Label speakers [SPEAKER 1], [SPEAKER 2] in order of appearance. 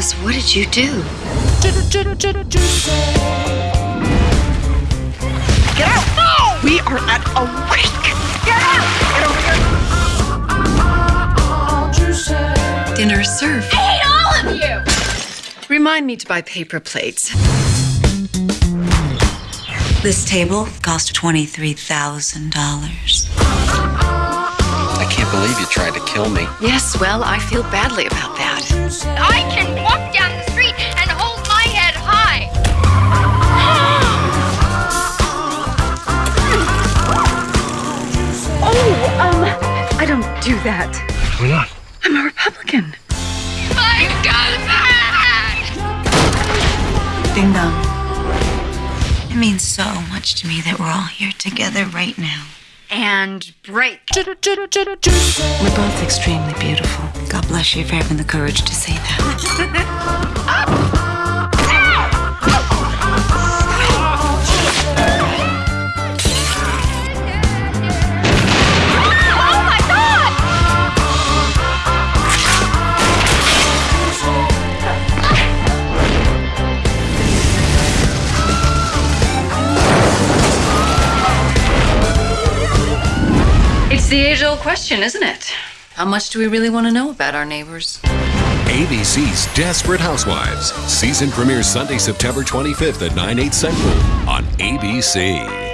[SPEAKER 1] What did you do?
[SPEAKER 2] Get out! No! We are at a wake! Get out! Get over here!
[SPEAKER 1] Dinner served.
[SPEAKER 3] I hate all of you!
[SPEAKER 1] Remind me to buy paper plates.
[SPEAKER 4] This table cost $23,000.
[SPEAKER 5] Kill me.
[SPEAKER 1] Yes, well, I feel badly about that.
[SPEAKER 3] I can walk down the street and hold my head high.
[SPEAKER 1] Oh, um, I don't do that.
[SPEAKER 5] Why not?
[SPEAKER 1] I'm a Republican.
[SPEAKER 3] My God!
[SPEAKER 4] Ding dong. It means so much to me that we're all here together right now.
[SPEAKER 1] And break.
[SPEAKER 4] We're both extremely beautiful. God bless you for having the courage to say that.
[SPEAKER 1] the age old question, isn't it? How much do we really want to know about our neighbors?
[SPEAKER 6] ABC's Desperate Housewives. Season premieres Sunday, September 25th at 9, 8 central on ABC.